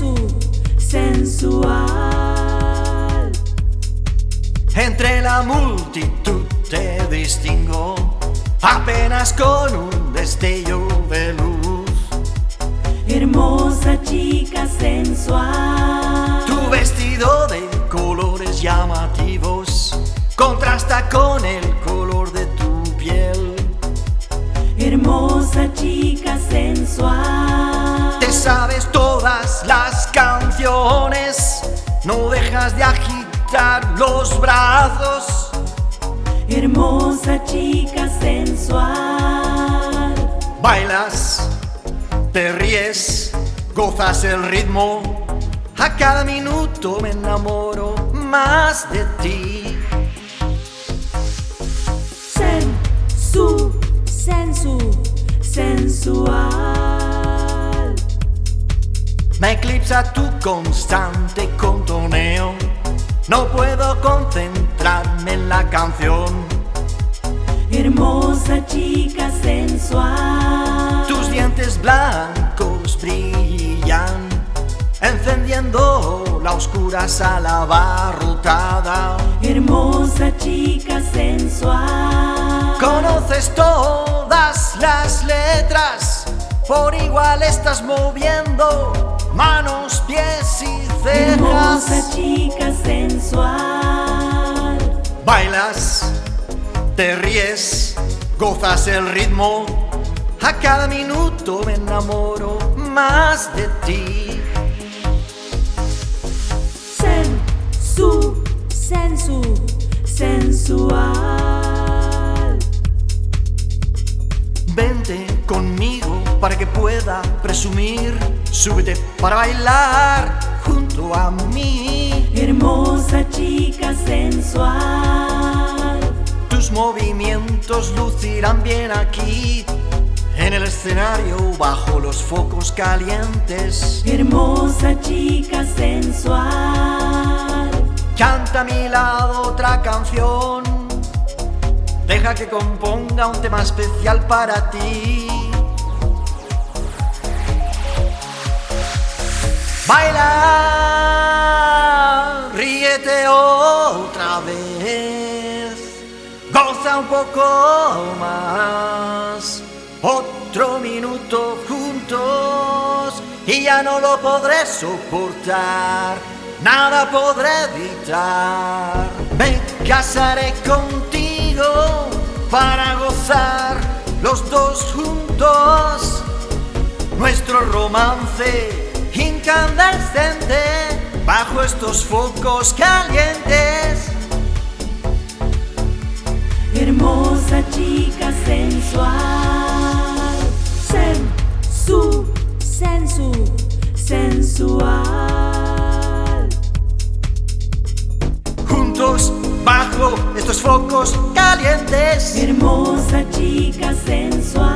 sensu, sensual. Entre la multitud te distingo, apenas con un destello de luz. Hermosa chica sensual. Tu vestido de colores llamativos contrasta con el no dejas de agitar los brazos. Hermosa chica sensual. Bailas, te ríes, gozas el ritmo. A cada minuto me enamoro más de ti. Sensu, sensu, sensual. Me eclipsa tu constante contoneo. No puedo concentrarme en la canción. Hermosa chica sensual. Tus dientes blancos brillan, encendiendo la oscura sala abarrotada. Hermosa chica sensual. Conoces todas las letras, por igual estás moviendo manos, pies y Hermosa cejas. chica sensual. Bailas, te ríes, gozas el ritmo. A cada minuto me enamoro más de ti. Sensu, sensu, sensual. Vente conmigo para que pueda presumir. Súbete para bailar junto a mí. Hermosa chica sensual. Tus movimientos lucirán bien aquí. En el escenario bajo los focos calientes. Hermosa chica sensual. Canta a mi lado otra canción. Deja que componga un tema especial para ti. Baila, ríete otra vez. Goza un poco más. Otro minuto juntos y ya no lo podré soportar. Nada podré evitar. Me casaré contigo para gozar los dos juntos. Nuestro romance incandescente bajo estos focos calientes. Hermosa chica sensual. Sensu, sensu, sensual. Juntos bajo estos focos calientes. Hermosa chica sensual.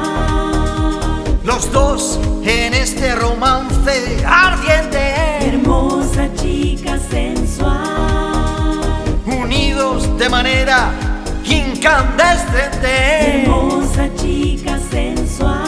Los dos en este romance ardiente. Hermosa chica sensual. Unidos de manera incandescente. Hermosa chica sensual.